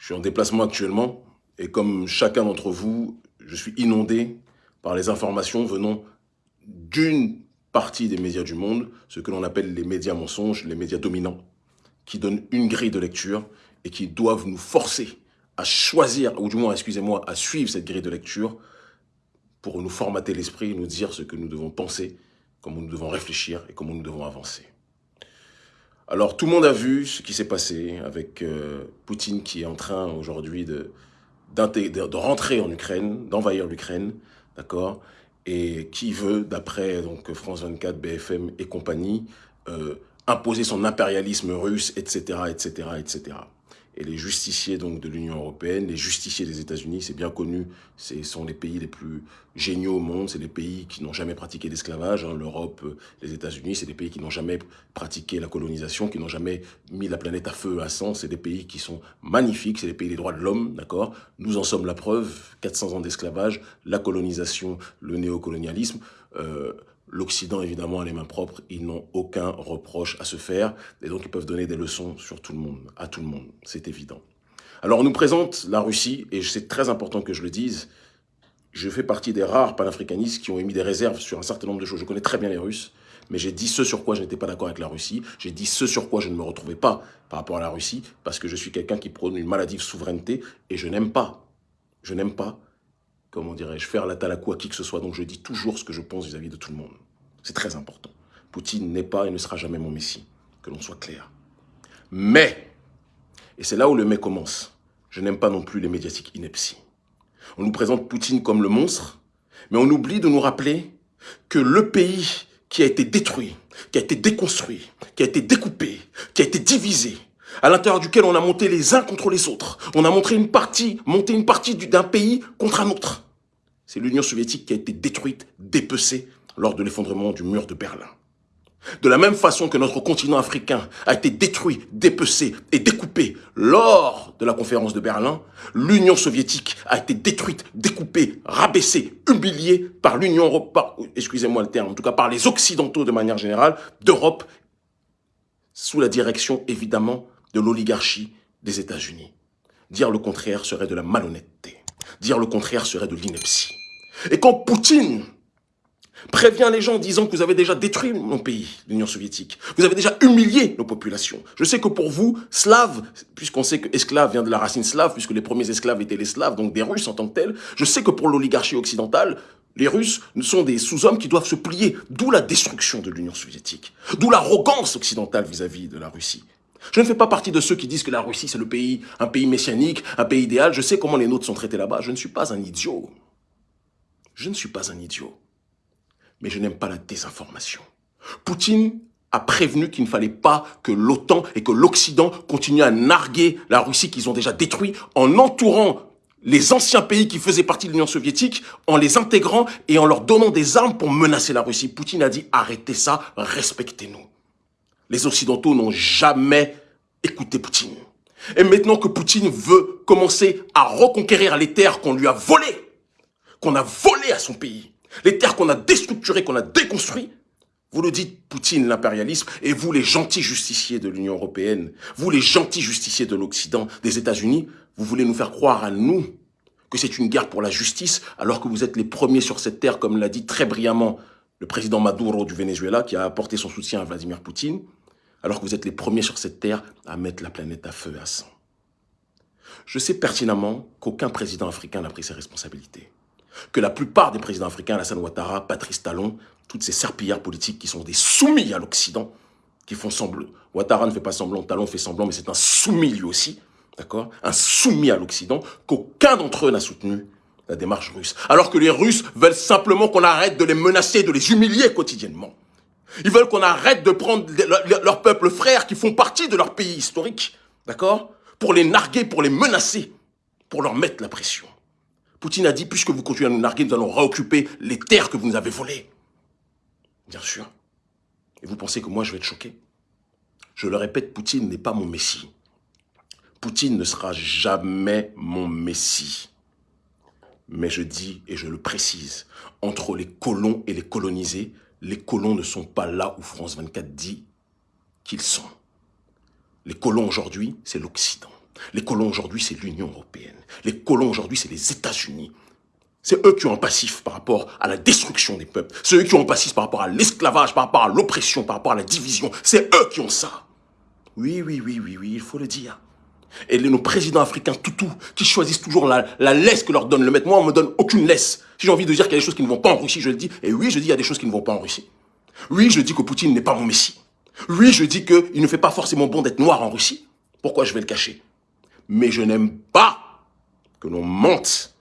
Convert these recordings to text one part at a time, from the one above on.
Je suis en déplacement actuellement et comme chacun d'entre vous, je suis inondé par les informations venant d'une partie des médias du monde, ce que l'on appelle les médias mensonges, les médias dominants, qui donnent une grille de lecture et qui doivent nous forcer à choisir, ou du moins, excusez-moi, à suivre cette grille de lecture pour nous formater l'esprit, nous dire ce que nous devons penser, comment nous devons réfléchir et comment nous devons avancer. Alors, tout le monde a vu ce qui s'est passé avec euh, Poutine qui est en train aujourd'hui de, rentrer en Ukraine, d'envahir l'Ukraine, d'accord Et qui veut, d'après donc France 24, BFM et compagnie, euh, imposer son impérialisme russe, etc., etc., etc et les justiciers donc de l'Union européenne, les justiciers des États-Unis, c'est bien connu, ce sont les pays les plus géniaux au monde, c'est les pays qui n'ont jamais pratiqué l'esclavage, hein, l'Europe, les États-Unis, c'est des pays qui n'ont jamais pratiqué la colonisation, qui n'ont jamais mis la planète à feu, à sang, c'est des pays qui sont magnifiques, c'est les pays des droits de l'homme, d'accord? Nous en sommes la preuve, 400 ans d'esclavage, la colonisation, le néocolonialisme, euh, L'Occident, évidemment, a les mains propres, ils n'ont aucun reproche à se faire, et donc ils peuvent donner des leçons sur tout le monde, à tout le monde, c'est évident. Alors on nous présente la Russie, et c'est très important que je le dise, je fais partie des rares panafricanistes qui ont émis des réserves sur un certain nombre de choses. Je connais très bien les Russes, mais j'ai dit ce sur quoi je n'étais pas d'accord avec la Russie, j'ai dit ce sur quoi je ne me retrouvais pas par rapport à la Russie, parce que je suis quelqu'un qui prône une maladive souveraineté, et je n'aime pas, je n'aime pas comment dirais-je, faire la talakou à qui que ce soit. Donc je dis toujours ce que je pense vis-à-vis de tout le monde. C'est très important. Poutine n'est pas et ne sera jamais mon messie, que l'on soit clair. Mais, et c'est là où le mais commence, je n'aime pas non plus les médiatiques inepties. On nous présente Poutine comme le monstre, mais on oublie de nous rappeler que le pays qui a été détruit, qui a été déconstruit, qui a été découpé, qui a été divisé, à l'intérieur duquel on a monté les uns contre les autres. On a montré une partie, monté une partie d'un pays contre un autre. C'est l'Union soviétique qui a été détruite, dépecée lors de l'effondrement du mur de Berlin. De la même façon que notre continent africain a été détruit, dépecé et découpé lors de la conférence de Berlin, l'Union soviétique a été détruite, découpée, rabaissée, humiliée par l'Union européenne, excusez-moi le terme, en tout cas par les Occidentaux de manière générale, d'Europe, sous la direction évidemment de l'oligarchie des États-Unis. Dire le contraire serait de la malhonnêteté. Dire le contraire serait de l'ineptie. Et quand Poutine prévient les gens en disant que vous avez déjà détruit mon pays, l'Union soviétique, vous avez déjà humilié nos populations. Je sais que pour vous, slaves, puisqu'on sait que esclave vient de la racine slave, puisque les premiers esclaves étaient les slaves, donc des Russes en tant que tels, je sais que pour l'oligarchie occidentale, les Russes sont des sous-hommes qui doivent se plier, d'où la destruction de l'Union soviétique, d'où l'arrogance occidentale vis-à-vis -vis de la Russie. Je ne fais pas partie de ceux qui disent que la Russie, c'est le pays, un pays messianique, un pays idéal. Je sais comment les nôtres sont traités là-bas. Je ne suis pas un idiot. Je ne suis pas un idiot. Mais je n'aime pas la désinformation. Poutine a prévenu qu'il ne fallait pas que l'OTAN et que l'Occident continuent à narguer la Russie qu'ils ont déjà détruit en entourant les anciens pays qui faisaient partie de l'Union soviétique, en les intégrant et en leur donnant des armes pour menacer la Russie. Poutine a dit arrêtez ça, respectez-nous les Occidentaux n'ont jamais écouté Poutine. Et maintenant que Poutine veut commencer à reconquérir les terres qu'on lui a volées, qu'on a volées à son pays, les terres qu'on a déstructurées, qu'on a déconstruites, vous le dites, Poutine, l'impérialisme, et vous, les gentils justiciers de l'Union européenne, vous, les gentils justiciers de l'Occident, des États-Unis, vous voulez nous faire croire à nous que c'est une guerre pour la justice, alors que vous êtes les premiers sur cette terre, comme l'a dit très brillamment le président Maduro du Venezuela, qui a apporté son soutien à Vladimir Poutine alors que vous êtes les premiers sur cette terre à mettre la planète à feu et à sang. Je sais pertinemment qu'aucun président africain n'a pris ses responsabilités. Que la plupart des présidents africains, Alassane Ouattara, Patrice Talon, toutes ces serpillards politiques qui sont des soumis à l'Occident, qui font semblant. Ouattara ne fait pas semblant, Talon fait semblant, mais c'est un soumis lui aussi, d'accord? Un soumis à l'Occident, qu'aucun d'entre eux n'a soutenu la démarche russe. Alors que les Russes veulent simplement qu'on arrête de les menacer, de les humilier quotidiennement. Ils veulent qu'on arrête de prendre leurs peuples frères qui font partie de leur pays historique, d'accord Pour les narguer, pour les menacer, pour leur mettre la pression. Poutine a dit, puisque vous continuez à nous narguer, nous allons réoccuper les terres que vous nous avez volées. Bien sûr. Et vous pensez que moi je vais être choqué? Je le répète, Poutine n'est pas mon messie. Poutine ne sera jamais mon messie. Mais je dis, et je le précise, entre les colons et les colonisés, les colons ne sont pas là où France 24 dit qu'ils sont. Les colons aujourd'hui, c'est l'Occident. Les colons aujourd'hui, c'est l'Union européenne. Les colons aujourd'hui, c'est les États-Unis. C'est eux qui ont un passif par rapport à la destruction des peuples. C'est eux qui ont un passif par rapport à l'esclavage, par rapport à l'oppression, par rapport à la division. C'est eux qui ont ça. Oui, oui, oui, oui, oui, il faut le dire. Et nos présidents africains toutous qui choisissent toujours la, laisse que leur donne le maître. Moi, on me donne aucune laisse. Si j'ai envie de dire qu'il y a des choses qui ne vont pas en Russie, je le dis. Et oui, je dis qu'il y a des choses qui ne vont pas en Russie. Oui, je dis que Poutine n'est pas mon messie. Oui, je dis qu'il ne fait pas forcément bon d'être noir en Russie. Pourquoi je vais le cacher? Mais je n'aime pas que l'on mente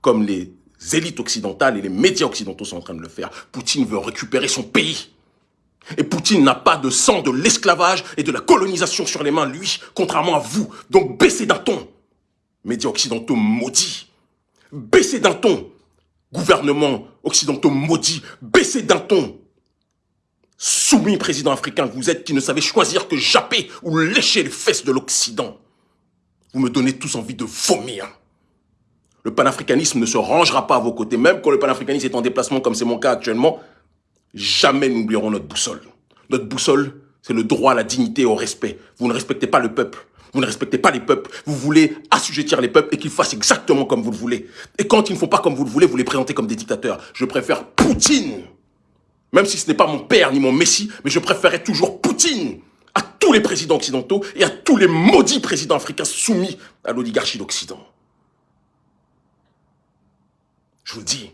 comme les élites occidentales et les médias occidentaux sont en train de le faire. Poutine veut récupérer son pays. Et Poutine n'a pas de sang de l'esclavage et de la colonisation sur les mains, lui, contrairement à vous. Donc baissez d'un ton, médias occidentaux maudits. Baissez d'un ton, gouvernement occidentaux maudits. Baissez d'un ton, soumis président africain que vous êtes, qui ne savez choisir que japper ou lécher les fesses de l'Occident. Vous me donnez tous envie de vomir. Le panafricanisme ne se rangera pas à vos côtés, même quand le panafricanisme est en déplacement comme c'est mon cas actuellement. Jamais nous n'oublierons notre boussole. Notre boussole, c'est le droit à la dignité et au respect. Vous ne respectez pas le peuple. Vous ne respectez pas les peuples. Vous voulez assujettir les peuples et qu'ils fassent exactement comme vous le voulez. Et quand ils ne font pas comme vous le voulez, vous les présentez comme des dictateurs. Je préfère Poutine. Même si ce n'est pas mon père ni mon messie, mais je préférerais toujours Poutine à tous les présidents occidentaux et à tous les maudits présidents africains soumis à l'oligarchie d'Occident. Je vous le dis,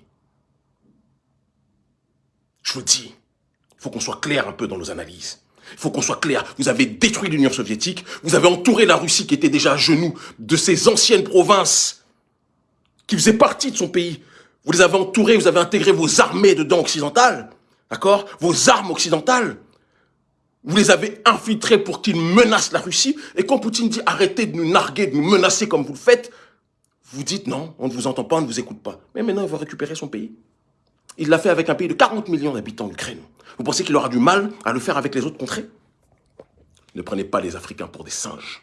je vous dis, il faut qu'on soit clair un peu dans nos analyses. Il faut qu'on soit clair. Vous avez détruit l'Union soviétique, vous avez entouré la Russie qui était déjà à genoux de ses anciennes provinces qui faisaient partie de son pays. Vous les avez entourés, vous avez intégré vos armées dedans occidentales, d'accord? Vos armes occidentales. Vous les avez infiltrés pour qu'ils menacent la Russie. Et quand Poutine dit arrêtez de nous narguer, de nous menacer comme vous le faites, vous dites non, on ne vous entend pas, on ne vous écoute pas. Mais maintenant, il va récupérer son pays. Il l'a fait avec un pays de 40 millions d'habitants, l'Ukraine. Vous pensez qu'il aura du mal à le faire avec les autres contrées? Ne prenez pas les Africains pour des singes.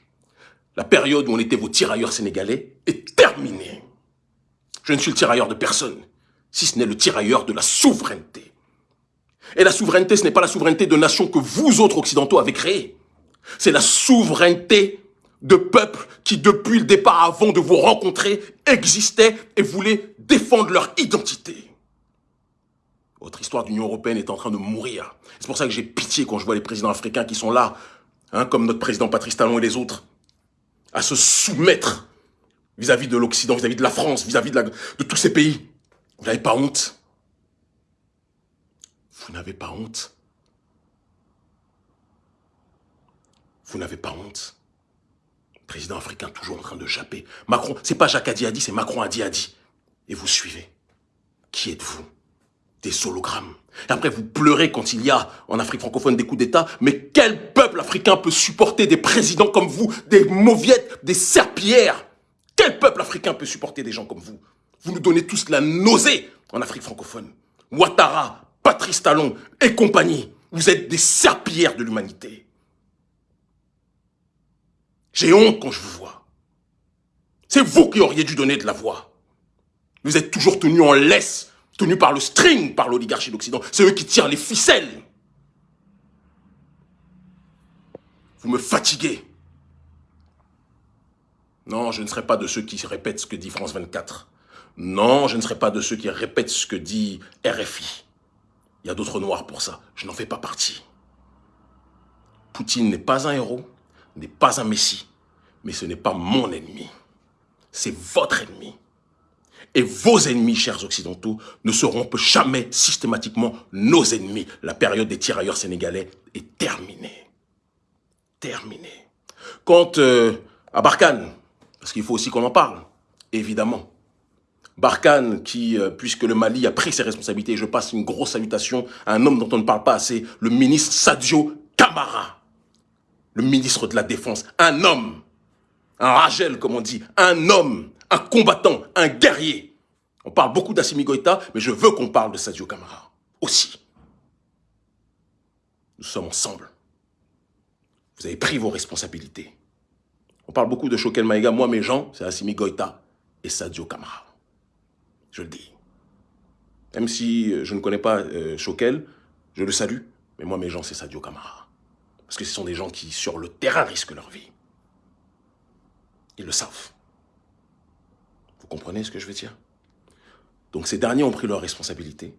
La période où on était vos tirailleurs sénégalais est terminée. Je ne suis le tirailleur de personne, si ce n'est le tirailleur de la souveraineté. Et la souveraineté, ce n'est pas la souveraineté de nations que vous autres occidentaux avez créées. C'est la souveraineté de peuples qui, depuis le départ avant de vous rencontrer, existaient et voulaient défendre leur identité. Votre histoire d'Union Européenne est en train de mourir. C'est pour ça que j'ai pitié quand je vois les présidents africains qui sont là, hein, comme notre président Patrice Talon et les autres, à se soumettre vis-à-vis de l'Occident, vis-à-vis de la France, vis-à-vis de, tous ces pays. Vous n'avez pas honte? Vous n'avez pas honte? Vous n'avez pas honte? Président africain toujours en train de japper. Macron, c'est pas Jacques Adi a dit, c'est Macron a dit a dit. Et vous suivez. Qui êtes-vous? Des hologrammes. Et après, vous pleurez quand il y a en Afrique francophone des coups d'État. Mais quel peuple africain peut supporter des présidents comme vous, des mauviettes, des serpillères? Quel peuple africain peut supporter des gens comme vous? Vous nous donnez tous la nausée en Afrique francophone. Ouattara, Patrice Talon et compagnie, vous êtes des serpillères de l'humanité. J'ai honte quand je vous vois. C'est vous qui auriez dû donner de la voix. Vous êtes toujours tenus en laisse tenu par le string par l'oligarchie d'Occident. C'est eux qui tirent les ficelles. Vous me fatiguez. Non, je ne serai pas de ceux qui répètent ce que dit France 24. Non, je ne serai pas de ceux qui répètent ce que dit RFI. Il y a d'autres noirs pour ça. Je n'en fais pas partie. Poutine n'est pas un héros, n'est pas un messie, mais ce n'est pas mon ennemi. C'est votre ennemi. Et vos ennemis, chers occidentaux, ne seront jamais systématiquement nos ennemis. La période des tirailleurs sénégalais est terminée. Terminée. Quant euh, à Barkhane, parce qu'il faut aussi qu'on en parle, évidemment. Barkhane, qui, euh, puisque le Mali a pris ses responsabilités, je passe une grosse salutation à un homme dont on ne parle pas assez, le ministre Sadio Kamara, le ministre de la Défense, un homme, un Ragel comme on dit, un homme un combattant, un guerrier. On parle beaucoup d'Assimi Goïta, mais je veux qu'on parle de Sadio Kamara aussi. Nous sommes ensemble. Vous avez pris vos responsabilités. On parle beaucoup de Choquel Maïga. Moi, mes gens, c'est Assimi Goïta et Sadio Kamara. Je le dis. Même si euh, je ne connais pas euh, Choquel, je le salue. Mais moi, mes gens, c'est Sadio Kamara. Parce que ce sont des gens qui, sur le terrain, risquent leur vie. Ils le savent. Vous comprenez ce que je veux dire? Donc ces derniers ont pris leurs responsabilités.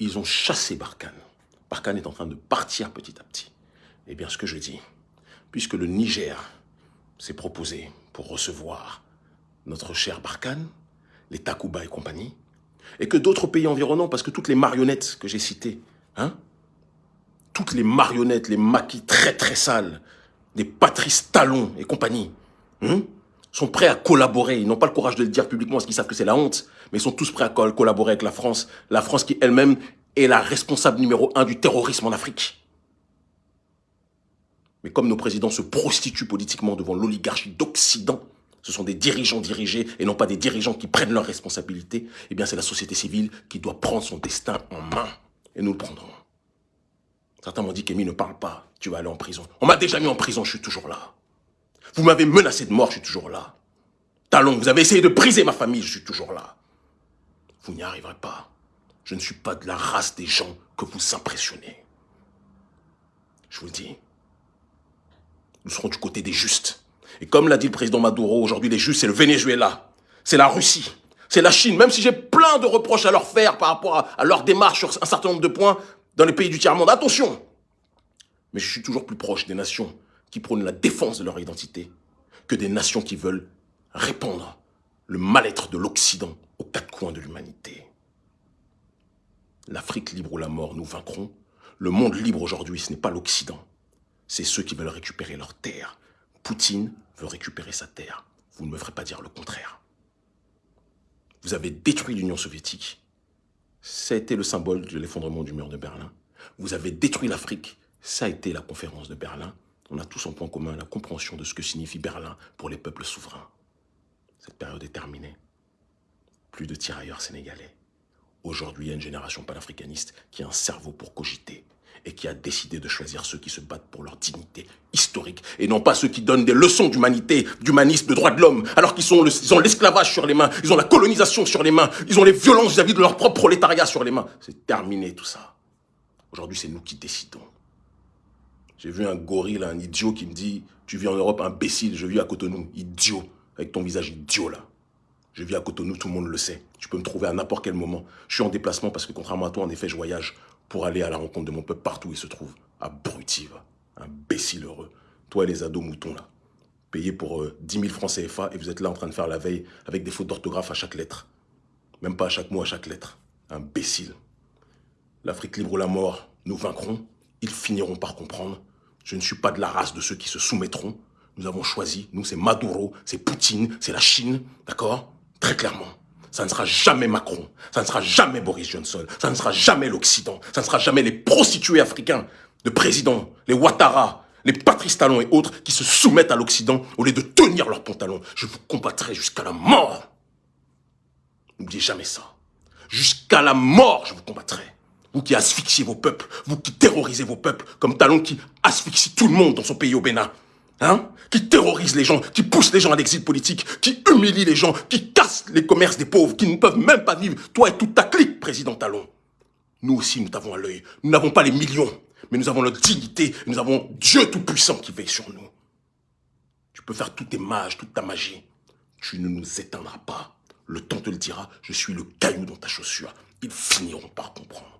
Ils ont chassé Barkhane. Barkhane est en train de partir petit à petit. Eh bien, ce que je dis, puisque le Niger s'est proposé pour recevoir notre cher Barkhane, les Takuba et compagnie, et que d'autres pays environnants, parce que toutes les marionnettes que j'ai citées, hein, toutes les marionnettes, les maquis très très sales, des Patrice Talon et compagnie, hein, sont prêts à collaborer. Ils n'ont pas le courage de le dire publiquement parce qu'ils savent que c'est la honte, mais ils sont tous prêts à collaborer avec la France. La France qui elle-même est la responsable numéro un du terrorisme en Afrique. Mais comme nos présidents se prostituent politiquement devant l'oligarchie d'Occident, ce sont des dirigeants dirigés et non pas des dirigeants qui prennent leurs responsabilités, eh bien c'est la société civile qui doit prendre son destin en main. Et nous le prendrons. Certains m'ont dit qu'Emile ne parle pas, tu vas aller en prison. On m'a déjà mis en prison, je suis toujours là. Vous m'avez menacé de mort, je suis toujours là. Talon, vous avez essayé de briser ma famille, je suis toujours là. Vous n'y arriverez pas. Je ne suis pas de la race des gens que vous impressionnez. Je vous le dis. Nous serons du côté des justes. Et comme l'a dit le président Maduro, aujourd'hui les justes, c'est le Venezuela, c'est la Russie, c'est la Chine. Même si j'ai plein de reproches à leur faire par rapport à, à leur démarche sur un certain nombre de points dans les pays du tiers-monde. Attention Mais je suis toujours plus proche des nations qui prônent la défense de leur identité que des nations qui veulent répandre le mal-être de l'Occident aux quatre coins de l'humanité. L'Afrique libre ou la mort, nous vaincrons. Le monde libre aujourd'hui, ce n'est pas l'Occident. C'est ceux qui veulent récupérer leur terre. Poutine veut récupérer sa terre. Vous ne me ferez pas dire le contraire. Vous avez détruit l'Union soviétique. Ça a été le symbole de l'effondrement du mur de Berlin. Vous avez détruit l'Afrique. Ça a été la conférence de Berlin on a tous en point commun la compréhension de ce que signifie Berlin pour les peuples souverains. Cette période est terminée. Plus de tirailleurs sénégalais. Aujourd'hui, il y a une génération panafricaniste qui a un cerveau pour cogiter et qui a décidé de choisir ceux qui se battent pour leur dignité historique et non pas ceux qui donnent des leçons d'humanité, d'humanisme, de droits de l'homme, alors qu'ils ont l'esclavage sur les mains, ils ont la colonisation sur les mains, ils ont les violences vis-à-vis -vis de leur propre prolétariat sur les mains. C'est terminé tout ça. Aujourd'hui, c'est nous qui décidons. J'ai vu un gorille, un idiot qui me dit « Tu vis en Europe, imbécile, je vis à Cotonou. » Idiot, avec ton visage idiot là. Je vis à Cotonou, tout le monde le sait. Tu peux me trouver à n'importe quel moment. Je suis en déplacement parce que contrairement à toi, en effet, je voyage pour aller à la rencontre de mon peuple partout où il se trouve. Abruti, imbécile heureux. Toi et les ados moutons là. Payés pour 10 000 francs CFA et vous êtes là en train de faire la veille avec des fautes d'orthographe à chaque lettre. Même pas à chaque mot, à chaque lettre. Imbécile. L'Afrique libre ou la mort, nous vaincrons. Ils finiront par comprendre je ne suis pas de la race de ceux qui se soumettront. Nous avons choisi, nous c'est Maduro, c'est Poutine, c'est la Chine, d'accord? Très clairement. Ça ne sera jamais Macron, ça ne sera jamais Boris Johnson, ça ne sera jamais l'Occident, ça ne sera jamais les prostituées africains de présidents, les Ouattara, les Patrice Talon et autres qui se soumettent à l'Occident au lieu de tenir leurs pantalons. Je vous combattrai jusqu'à la mort. N'oubliez jamais ça. Jusqu'à la mort, je vous combattrai. Vous qui asphyxiez vos peuples, vous qui terrorisez vos peuples, comme Talon qui asphyxie tout le monde dans son pays au Bénin. Hein Qui terrorise les gens, qui pousse les gens à l'exil politique, qui humilie les gens, qui casse les commerces des pauvres, qui ne peuvent même pas vivre, toi et toute ta clique, président Talon. Nous aussi, nous t'avons à l'œil. Nous n'avons pas les millions, mais nous avons notre dignité, nous avons Dieu Tout-Puissant qui veille sur nous. Tu peux faire tous tes mages, toute ta magie. Tu ne nous éteindras pas. Le temps te le dira, je suis le caillou dans ta chaussure. Ils finiront par comprendre.